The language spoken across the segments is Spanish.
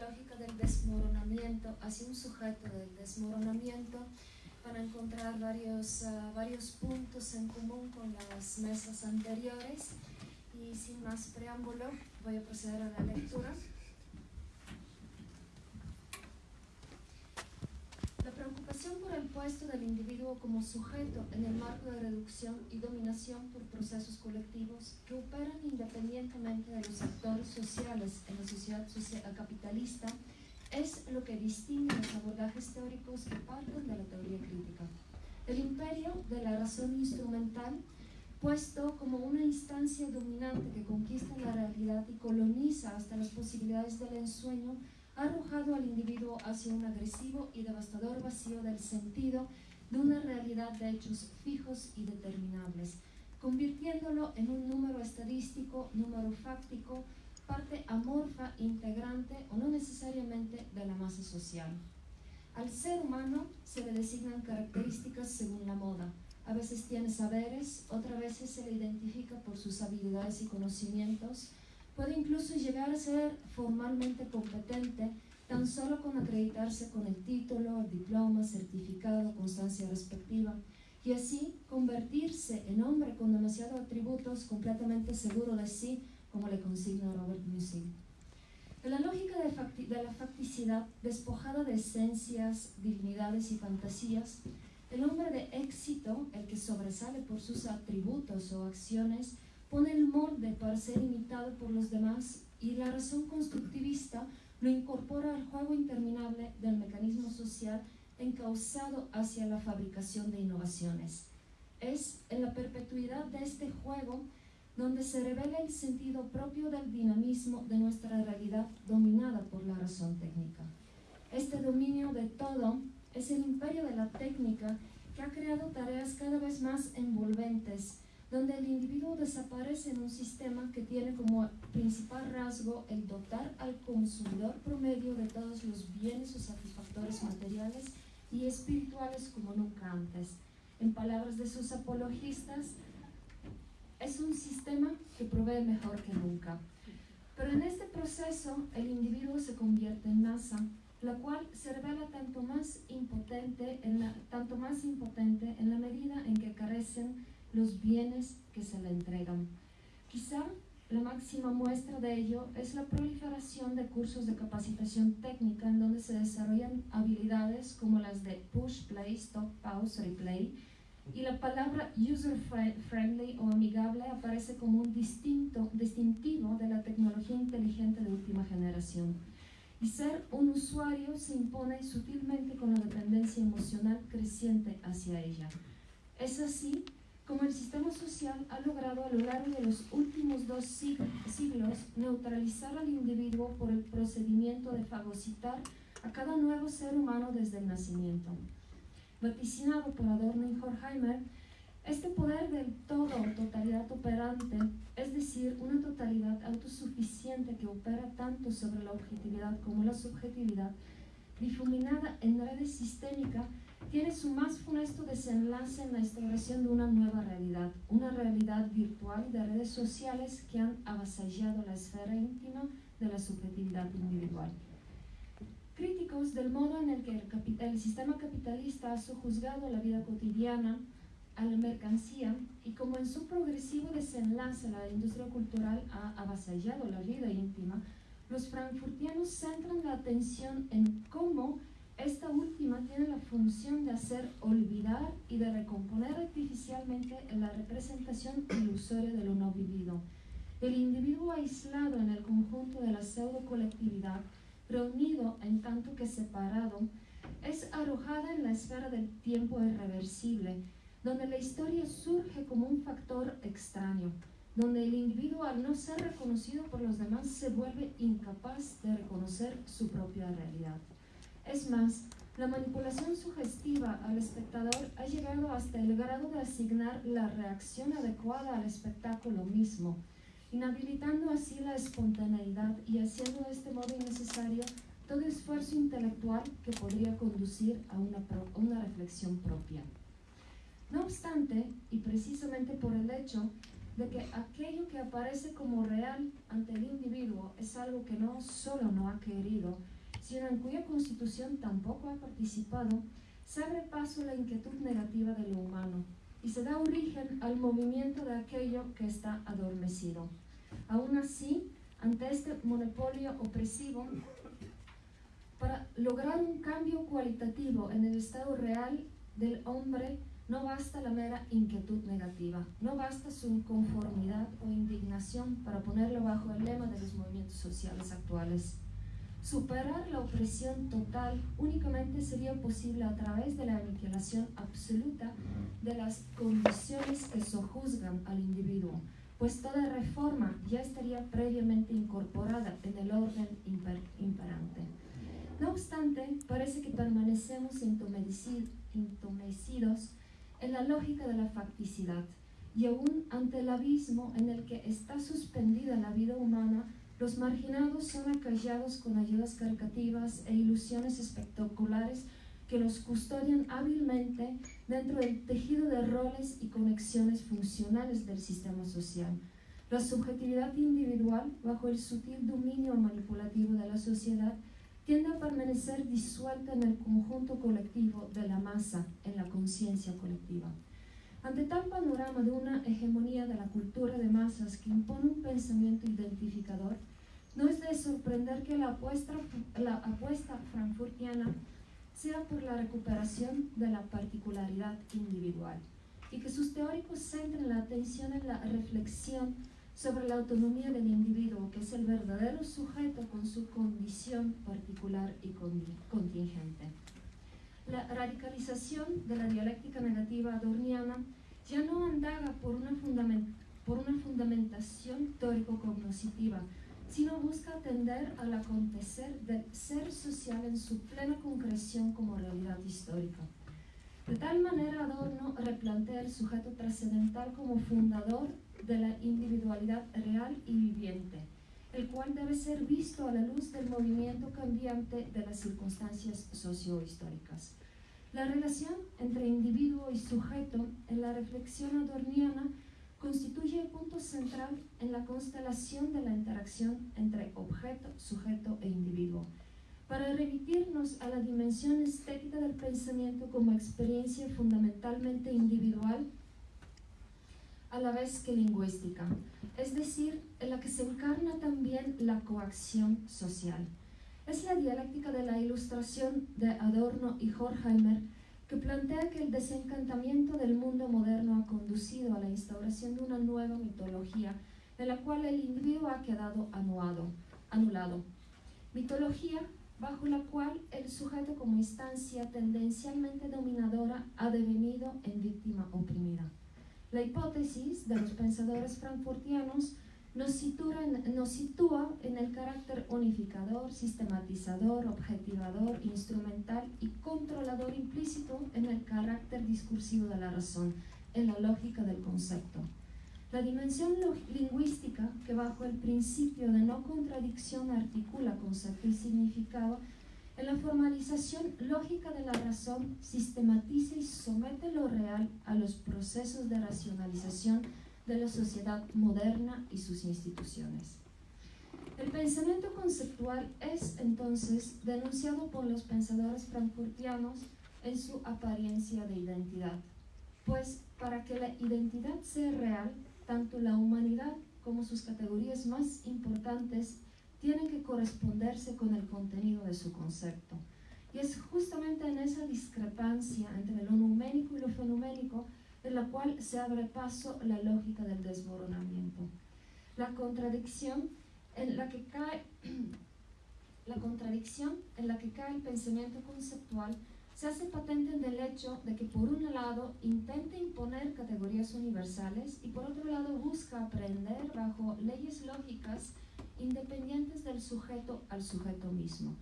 lógica del desmoronamiento, hacia un sujeto del desmoronamiento. para encontrar varios, ah, varios puntos en común con las mesas anteriores y sin más preámbulo voy a proceder a la lectura. Preocupación por el puesto del individuo como sujeto en el marco de reducción y dominación por procesos colectivos que operan independientemente de los actores sociales en la sociedad capitalista es lo que distingue los abordajes teóricos que parten de la teoría crítica. El imperio de la razón instrumental, puesto como una instancia dominante que conquista la realidad y coloniza hasta las posibilidades del ensueño, ha arrojado al individuo hacia un agresivo y devastador vacío del sentido de una realidad de hechos fijos y determinables, convirtiéndolo en un número estadístico, número fáctico, parte amorfa, integrante o no necesariamente de la masa social. Al ser humano se le designan características según la moda. A veces tiene saberes, otras veces se le identifica por sus habilidades y conocimientos, Puede incluso llegar a ser formalmente competente tan solo con acreditarse con el título, diploma, certificado, constancia respectiva, y así convertirse en hombre con demasiados atributos completamente seguro de sí, como le consigna Robert Musil. En la lógica de, de la facticidad, despojada de esencias, dignidades y fantasías, el hombre de éxito, el que sobresale por sus atributos o acciones, pone el molde para ser imitado por los demás y la razón constructivista lo incorpora al juego interminable del mecanismo social encauzado hacia la fabricación de innovaciones. Es en la perpetuidad de este juego donde se revela el sentido propio del dinamismo de nuestra realidad dominada por la razón técnica. Este dominio de todo es el imperio de la técnica que ha creado tareas cada vez más envolventes, donde el individuo desaparece en un sistema que tiene como principal rasgo el dotar al consumidor promedio de todos los bienes o satisfactores materiales y espirituales como nunca antes. En palabras de sus apologistas, es un sistema que provee mejor que nunca. Pero en este proceso el individuo se convierte en masa, la cual se revela tanto más impotente en la, tanto más impotente en la medida en que carecen los bienes que se le entregan. Quizá la máxima muestra de ello es la proliferación de cursos de capacitación técnica en donde se desarrollan habilidades como las de push, play, stop, pause, replay, y la palabra user-friendly o amigable aparece como un distinto, distintivo de la tecnología inteligente de última generación. Y ser un usuario se impone sutilmente con la dependencia emocional creciente hacia ella. Es así como el sistema social ha logrado a lo largo de los últimos dos siglos neutralizar al individuo por el procedimiento de fagocitar a cada nuevo ser humano desde el nacimiento. Vaticinado por Adorno y Horkheimer, este poder del todo, totalidad operante, es decir, una totalidad autosuficiente que opera tanto sobre la objetividad como la subjetividad, difuminada en redes sistémicas, tiene su más funesto desenlace en la instauración de una nueva realidad, una realidad virtual de redes sociales que han avasallado la esfera íntima de la subjetividad individual. Críticos del modo en el que el, el sistema capitalista ha sojuzgado la vida cotidiana a la mercancía y como en su progresivo desenlace la industria cultural ha avasallado la vida íntima, los frankfurtianos centran la atención en cómo esta última tiene la función de hacer olvidar y de recomponer artificialmente la representación ilusoria de lo no vivido. El individuo aislado en el conjunto de la pseudo colectividad, reunido en tanto que separado, es arrojada en la esfera del tiempo irreversible, donde la historia surge como un factor extraño, donde el individuo al no ser reconocido por los demás se vuelve incapaz de reconocer su propia realidad. Es más, la manipulación sugestiva al espectador ha llegado hasta el grado de asignar la reacción adecuada al espectáculo mismo, inhabilitando así la espontaneidad y haciendo de este modo innecesario todo esfuerzo intelectual que podría conducir a una, reflexión propia. No obstante, y precisamente por el hecho de que aquello que aparece como real ante el individuo es algo que no solo no ha querido, sino en cuya constitución tampoco ha participado, se abre paso la inquietud negativa de lo humano y se da origen al movimiento de aquello que está adormecido. Aún así, ante este monopolio opresivo, para lograr un cambio cualitativo en el estado real del hombre, no basta la mera inquietud negativa, no basta su inconformidad o indignación para ponerlo bajo el lema de los movimientos sociales actuales. Superar la opresión total únicamente sería posible a través de la aniquilación absoluta de las condiciones que sojuzgan al individuo, pues toda reforma ya estaría previamente incorporada en el orden imperante. No obstante, parece que permanecemos entumecidos en la lógica de la facticidad y aún ante el abismo en el que está suspendida la vida humana, los marginados son acallados con ayudas caricativas e ilusiones espectaculares que los custodian hábilmente dentro del tejido de roles y conexiones funcionales del sistema social. La subjetividad individual, bajo el sutil dominio manipulativo de la sociedad, tiende a permanecer disuelta en el conjunto colectivo de la masa, en la conciencia colectiva. Ante tal panorama de una hegemonía de la cultura de masas que impone un pensamiento identificador, no es de sorprender que la apuesta, la frankfurtiana sea por la recuperación de la particularidad individual y que sus teóricos centren la atención en la reflexión sobre la autonomía del individuo, que es el verdadero sujeto con su condición particular y contingente. La radicalización de la dialéctica negativa adorniana ya no andaga por una, por una fundamentación teórico-cognoscitiva, sino busca atender al acontecer del ser social en su plena concreción como realidad histórica. De tal manera Adorno replantea el sujeto trascendental como fundador de la individualidad real y viviente, el cual debe ser visto a la luz del movimiento cambiante de las circunstancias sociohistóricas. La relación entre individuo y sujeto en la reflexión adorniana constituye el punto central en la constelación de la interacción entre objeto, sujeto e individuo. Para remitirnos a la dimensión estética del pensamiento como experiencia fundamentalmente individual, a la vez que lingüística, es decir, en la que se encarna también la coacción social. Es la dialéctica de la ilustración de Adorno y Horkheimer que plantea que el desencantamiento del mundo moderno ha conducido a la instauración de una nueva mitología en la cual el individuo ha quedado anuado, anulado. Mitología bajo la cual el sujeto como instancia tendencialmente dominadora ha devenido en víctima oprimida. La hipótesis de los pensadores frankfurtianos nos sitúa, en, el carácter unificador, sistematizador, objetivador, instrumental y controlador implícito en el carácter discursivo de la razón, en la lógica del concepto. La dimensión lingüística, que bajo el principio de no contradicción articula concepto y significado, en la formalización lógica de la razón sistematiza y somete lo real a los procesos de racionalización de la sociedad moderna y sus instituciones. El pensamiento conceptual es entonces denunciado por los pensadores frankfurtianos en su apariencia de identidad, pues para que la identidad sea real, tanto la humanidad como sus categorías más importantes tienen que corresponderse con el contenido de su concepto. Y es justamente en esa discrepancia entre lo numénico y lo fenoménico en la cual se abre paso la lógica del desmoronamiento. La contradicción en la que cae la contradicción en la que cae el pensamiento conceptual se hace patente en el hecho de que por un lado intenta imponer categorías universales y por otro lado busca aprender bajo leyes lógicas independientes del sujeto al sujeto mismo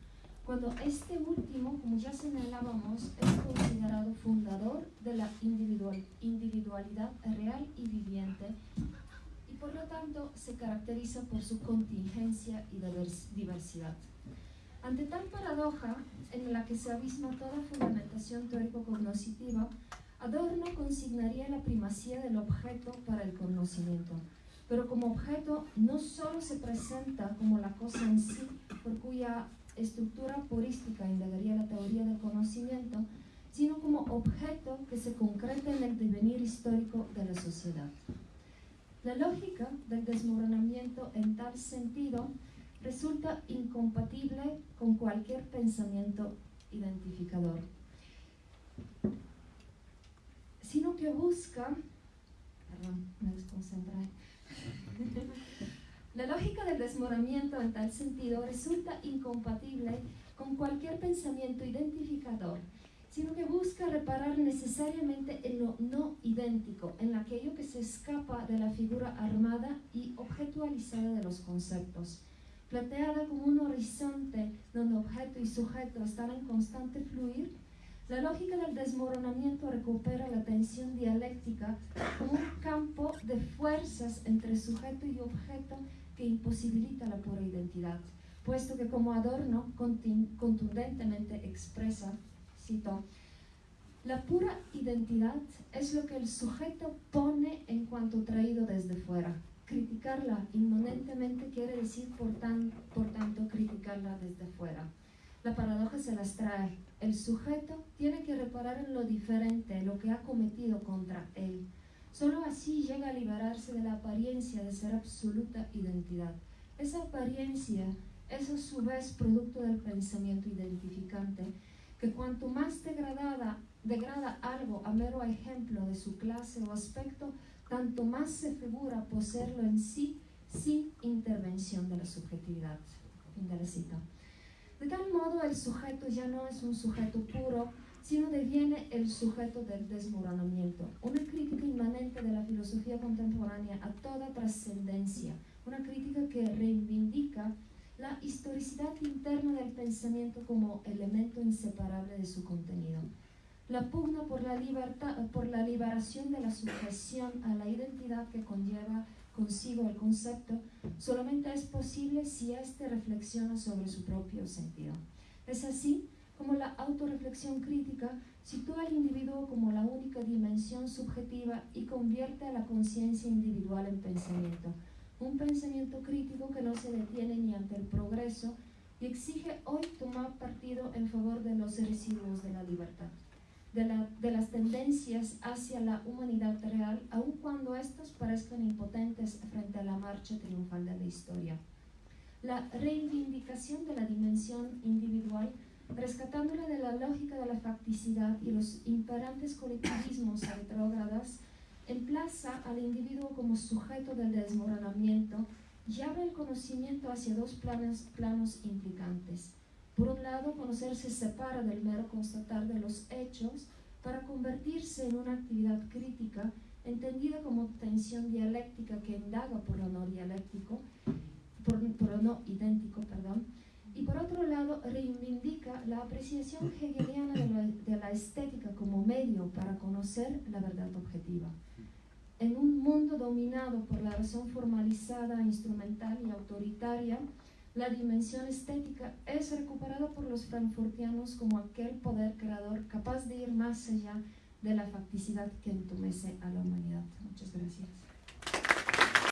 cuando este último, como ya señalábamos, es considerado fundador de la individual, individualidad real y viviente y por lo tanto se caracteriza por su contingencia y diversidad. Ante tal paradoja, en la que se abisma toda fundamentación teórico-cognoscitiva, Adorno consignaría la primacía del objeto para el conocimiento, pero como objeto no solo se presenta como la cosa en sí, por cuya estructura purística indagaría la teoría del conocimiento, sino como objeto que se concreta en el devenir histórico de la sociedad. La lógica del desmoronamiento en tal sentido resulta incompatible con cualquier pensamiento identificador, sino que busca, perdón, me desconcentré, la lógica del desmoronamiento en tal sentido resulta incompatible con cualquier pensamiento identificador, sino que busca reparar necesariamente en lo no idéntico, en aquello que se escapa de la figura armada y objetualizada de los conceptos. Planteada como un horizonte donde objeto y sujeto están en constante fluir, la lógica del desmoronamiento recupera la tensión dialéctica como un campo de fuerzas entre sujeto y objeto que imposibilita la pura identidad, puesto que como adorno contundentemente expresa la pura identidad es lo que el sujeto pone en cuanto traído desde fuera. Criticarla inmanentemente quiere decir, por, por tanto, criticarla desde fuera. La paradoja se las trae. El sujeto tiene que reparar en lo diferente, lo que ha cometido contra él. Solo así llega a liberarse de la apariencia de ser absoluta identidad. Esa apariencia es a su vez producto del pensamiento identificante que cuanto más degradada, degrada algo a mero ejemplo de su clase o aspecto, tanto más se figura poseerlo en sí sin intervención de la subjetividad. Fin de la cita. De tal modo, el sujeto ya no es un sujeto puro, sino deviene el sujeto del desmoronamiento, una crítica inmanente de la filosofía contemporánea a toda trascendencia, una crítica que reivindica la historicidad interna del pensamiento como elemento inseparable de su contenido. La pugna por la, libertad, por la liberación de la sujeción a la identidad que conlleva consigo el concepto solamente es posible si éste reflexiona sobre su propio sentido. Es así como la autorreflexión crítica sitúa al individuo como la única dimensión subjetiva y convierte a la conciencia individual en pensamiento un pensamiento crítico que no se detiene ni ante el progreso y exige hoy tomar partido en favor de los residuos de la libertad, de, de las tendencias hacia la humanidad real, aun cuando éstas parezcan impotentes frente a la marcha triunfal de la historia. La reivindicación de la dimensión individual rescatándola de la lógica de la facticidad y los imperantes colectivismos retrógradas emplaza al individuo como sujeto del desmoronamiento y abre el conocimiento hacia dos planos, planos implicantes. Por un lado, conocer se separa del mero constatar de los hechos para convertirse en una actividad crítica entendida como tensión dialéctica que indaga por lo no dialéctico, por, por lo no idéntico, perdón, reivindica la apreciación hegeliana de la, de la estética como medio para conocer la verdad objetiva. En un mundo dominado por la razón formalizada, instrumental y autoritaria, la dimensión estética es recuperada por los frankfurtianos como aquel poder creador capaz de ir más allá de la facticidad que entumece a la humanidad. Muchas gracias.